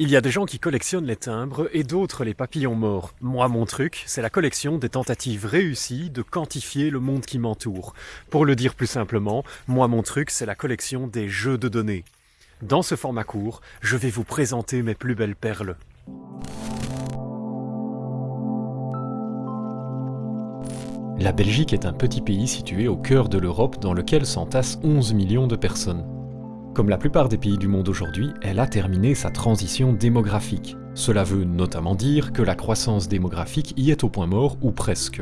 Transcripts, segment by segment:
Il y a des gens qui collectionnent les timbres et d'autres les papillons morts. Moi, mon truc, c'est la collection des tentatives réussies de quantifier le monde qui m'entoure. Pour le dire plus simplement, moi, mon truc, c'est la collection des jeux de données. Dans ce format court, je vais vous présenter mes plus belles perles. La Belgique est un petit pays situé au cœur de l'Europe dans lequel s'entassent 11 millions de personnes. Comme la plupart des pays du monde aujourd'hui, elle a terminé sa transition démographique. Cela veut notamment dire que la croissance démographique y est au point mort ou presque.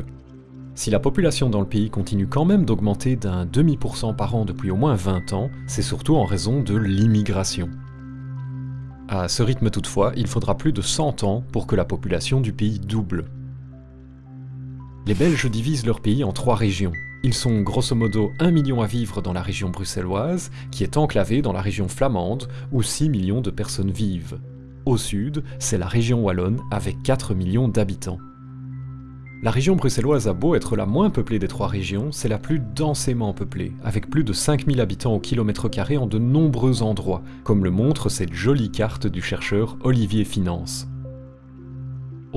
Si la population dans le pays continue quand même d'augmenter d'un demi pour cent par an depuis au moins 20 ans, c'est surtout en raison de l'immigration. À ce rythme toutefois, il faudra plus de 100 ans pour que la population du pays double. Les Belges divisent leur pays en trois régions, ils sont grosso modo 1 million à vivre dans la région bruxelloise, qui est enclavée dans la région flamande, où 6 millions de personnes vivent. Au sud, c'est la région wallonne, avec 4 millions d'habitants. La région bruxelloise a beau être la moins peuplée des trois régions, c'est la plus densément peuplée, avec plus de 5000 habitants au kilomètre carré en de nombreux endroits, comme le montre cette jolie carte du chercheur Olivier Finance.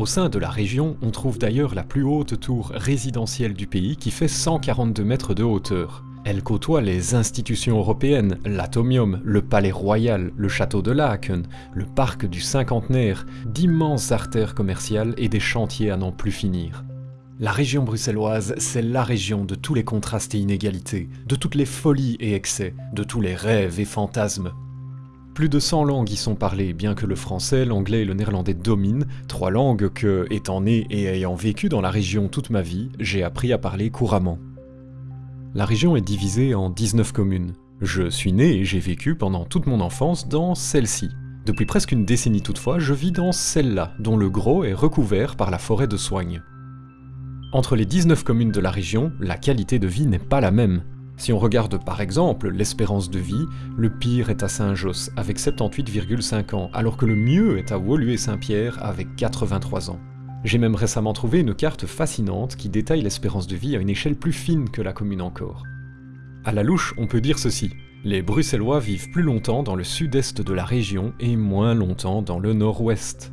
Au sein de la région, on trouve d'ailleurs la plus haute tour résidentielle du pays qui fait 142 mètres de hauteur. Elle côtoie les institutions européennes, l'Atomium, le Palais Royal, le Château de Laken, le Parc du Cinquantenaire, d'immenses artères commerciales et des chantiers à n'en plus finir. La région bruxelloise, c'est la région de tous les contrastes et inégalités, de toutes les folies et excès, de tous les rêves et fantasmes, plus de 100 langues y sont parlées, bien que le français, l'anglais et le néerlandais dominent, trois langues que, étant né et ayant vécu dans la région toute ma vie, j'ai appris à parler couramment. La région est divisée en 19 communes. Je suis né et j'ai vécu pendant toute mon enfance dans celle-ci. Depuis presque une décennie toutefois, je vis dans celle-là, dont le gros est recouvert par la forêt de soigne. Entre les 19 communes de la région, la qualité de vie n'est pas la même. Si on regarde par exemple l'espérance de vie, le pire est à Saint-Josse avec 78,5 ans, alors que le mieux est à Woluwe-Saint-Pierre avec 83 ans. J'ai même récemment trouvé une carte fascinante qui détaille l'espérance de vie à une échelle plus fine que la commune encore. À la louche, on peut dire ceci. Les Bruxellois vivent plus longtemps dans le sud-est de la région et moins longtemps dans le nord-ouest.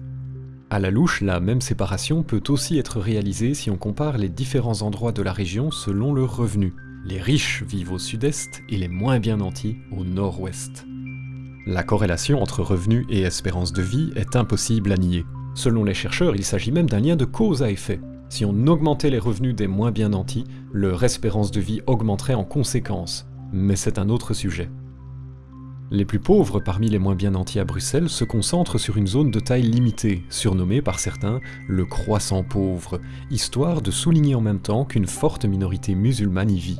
À la louche, la même séparation peut aussi être réalisée si on compare les différents endroits de la région selon le revenu. Les riches vivent au sud-est et les moins bien nantis au nord-ouest. La corrélation entre revenus et espérance de vie est impossible à nier. Selon les chercheurs, il s'agit même d'un lien de cause à effet. Si on augmentait les revenus des moins bien nantis, leur espérance de vie augmenterait en conséquence. Mais c'est un autre sujet. Les plus pauvres parmi les moins bien nantis à Bruxelles se concentrent sur une zone de taille limitée, surnommée par certains le croissant pauvre, histoire de souligner en même temps qu'une forte minorité musulmane y vit.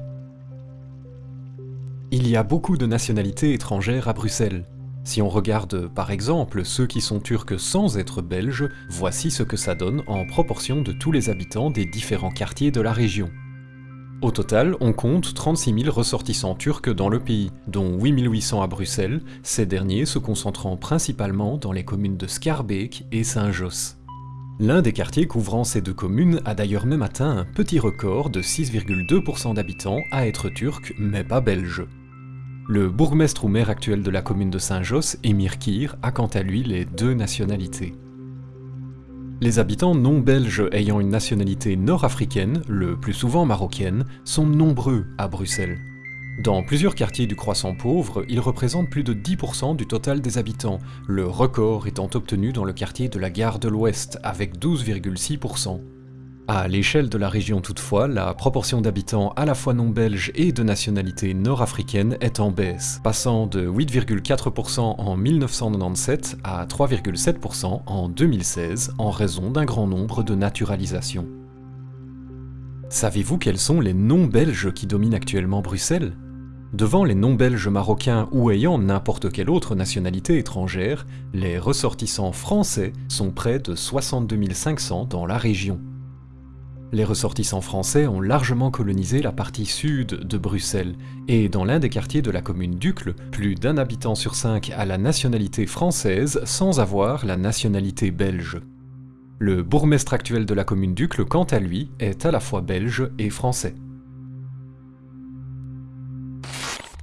Il y a beaucoup de nationalités étrangères à Bruxelles. Si on regarde par exemple ceux qui sont turcs sans être belges, voici ce que ça donne en proportion de tous les habitants des différents quartiers de la région. Au total, on compte 36 000 ressortissants turcs dans le pays, dont 8 800 à Bruxelles, ces derniers se concentrant principalement dans les communes de Schaerbeek et Saint-Josse. L'un des quartiers couvrant ces deux communes a d'ailleurs même atteint un petit record de 6,2% d'habitants à être turcs mais pas belges. Le bourgmestre ou maire actuel de la commune de Saint-Josse, Emir Kir, a quant à lui les deux nationalités. Les habitants non belges ayant une nationalité nord-africaine, le plus souvent marocaine, sont nombreux à Bruxelles. Dans plusieurs quartiers du croissant pauvre, ils représentent plus de 10% du total des habitants, le record étant obtenu dans le quartier de la gare de l'Ouest, avec 12,6%. À l'échelle de la région toutefois, la proportion d'habitants à la fois non belges et de nationalité nord-africaine est en baisse, passant de 8,4% en 1997 à 3,7% en 2016 en raison d'un grand nombre de naturalisations. Savez-vous quels sont les non-belges qui dominent actuellement Bruxelles? Devant les non-belges marocains ou ayant n'importe quelle autre nationalité étrangère, les ressortissants français sont près de 62 500 dans la région. Les ressortissants français ont largement colonisé la partie sud de Bruxelles, et dans l'un des quartiers de la commune d'Ucle, plus d'un habitant sur cinq a la nationalité française sans avoir la nationalité belge. Le bourgmestre actuel de la commune d'Ucle, quant à lui, est à la fois belge et français.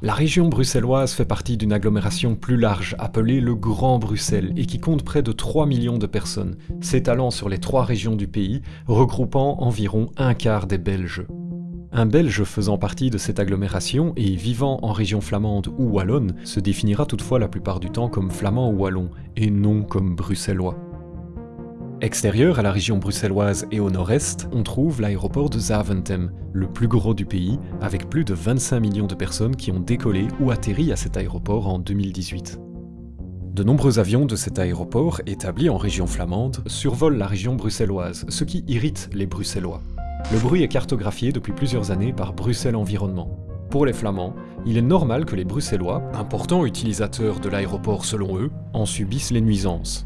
La région bruxelloise fait partie d'une agglomération plus large appelée le Grand Bruxelles et qui compte près de 3 millions de personnes, s'étalant sur les trois régions du pays, regroupant environ un quart des Belges. Un Belge faisant partie de cette agglomération et vivant en région flamande ou wallonne se définira toutefois la plupart du temps comme flamand ou wallon, et non comme bruxellois. Extérieur à la région bruxelloise et au nord-est, on trouve l'aéroport de Zaventem, le plus gros du pays, avec plus de 25 millions de personnes qui ont décollé ou atterri à cet aéroport en 2018. De nombreux avions de cet aéroport, établi en région flamande, survolent la région bruxelloise, ce qui irrite les Bruxellois. Le bruit est cartographié depuis plusieurs années par Bruxelles Environnement. Pour les Flamands, il est normal que les Bruxellois, importants utilisateurs de l'aéroport selon eux, en subissent les nuisances.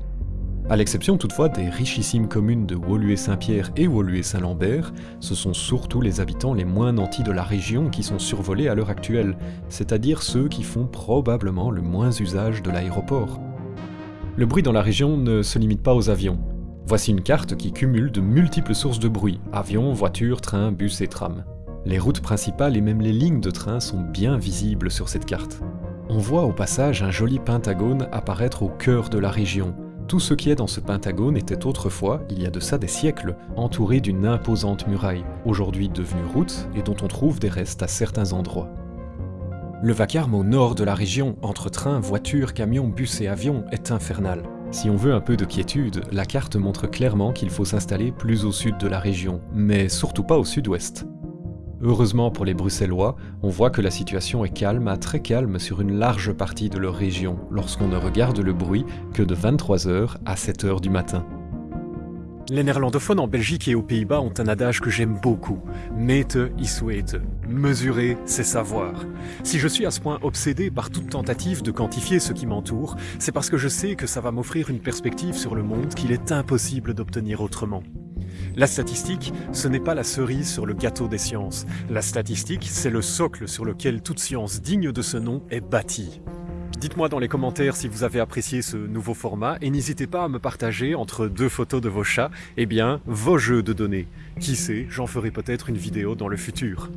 À l'exception toutefois des richissimes communes de Woluwe-Saint-Pierre et Woluwe-Saint-Lambert, ce sont surtout les habitants les moins nantis de la région qui sont survolés à l'heure actuelle, c'est-à-dire ceux qui font probablement le moins usage de l'aéroport. Le bruit dans la région ne se limite pas aux avions. Voici une carte qui cumule de multiples sources de bruit, avions, voitures, trains, bus et trams. Les routes principales et même les lignes de train sont bien visibles sur cette carte. On voit au passage un joli pentagone apparaître au cœur de la région, tout ce qui est dans ce pentagone était autrefois, il y a de ça des siècles, entouré d'une imposante muraille, aujourd'hui devenue route et dont on trouve des restes à certains endroits. Le vacarme au nord de la région, entre trains, voitures, camions, bus et avions, est infernal. Si on veut un peu de quiétude, la carte montre clairement qu'il faut s'installer plus au sud de la région, mais surtout pas au sud-ouest. Heureusement pour les Bruxellois, on voit que la situation est calme à très calme sur une large partie de leur région lorsqu'on ne regarde le bruit que de 23h à 7h du matin. Les néerlandophones en Belgique et aux Pays-Bas ont un adage que j'aime beaucoup. Mete is. Mesurer, c'est savoir. Si je suis à ce point obsédé par toute tentative de quantifier ce qui m'entoure, c'est parce que je sais que ça va m'offrir une perspective sur le monde qu'il est impossible d'obtenir autrement. La statistique, ce n'est pas la cerise sur le gâteau des sciences. La statistique, c'est le socle sur lequel toute science digne de ce nom est bâtie. Dites-moi dans les commentaires si vous avez apprécié ce nouveau format et n'hésitez pas à me partager entre deux photos de vos chats, eh bien, vos jeux de données. Qui sait, j'en ferai peut-être une vidéo dans le futur.